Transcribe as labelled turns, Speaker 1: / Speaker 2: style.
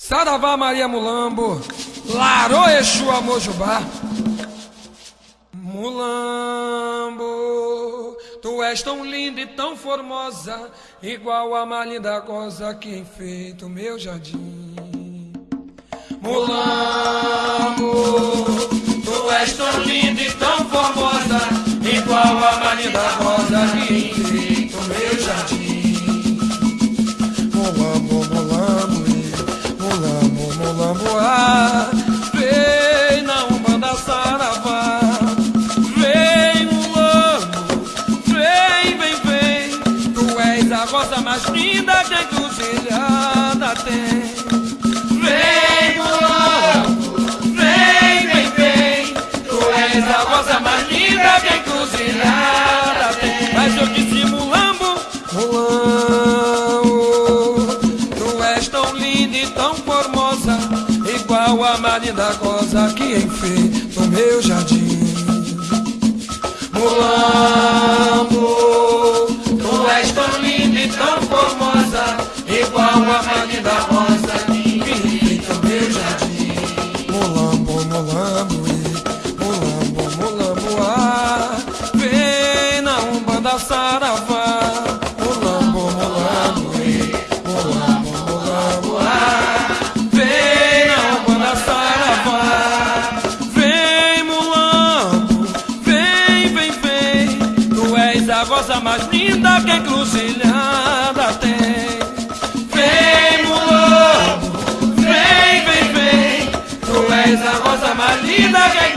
Speaker 1: Saravá Maria Mulambo, Larô Exu Amojubá. Mulambo, tu és tão linda e tão formosa, igual a mais linda rosa que enfeita o meu jardim. Mulambo, a rosa mais linda que encruzilhada tem. Vem, mulambo, vem, vem, vem, tu és a rosa mais linda que encruzilhada tem. Mas eu disse mulambo, mulambo, tu és tão linda e tão formosa, igual a mais linda rosa que enfeita o meu jardim. Igual a mais linda rosa que enfeita o meu jardim. Mulambo, mulambo, mulambo, mulambo, ah, vem na umbanda saravá. Mulambo, mulambo, mulambo, mulambo, ah, vem na umbanda saravá. Vem, mulambo, vem, vem, vem, tu és a rosa mais linda que encruzilhada esa cosa más linda que hay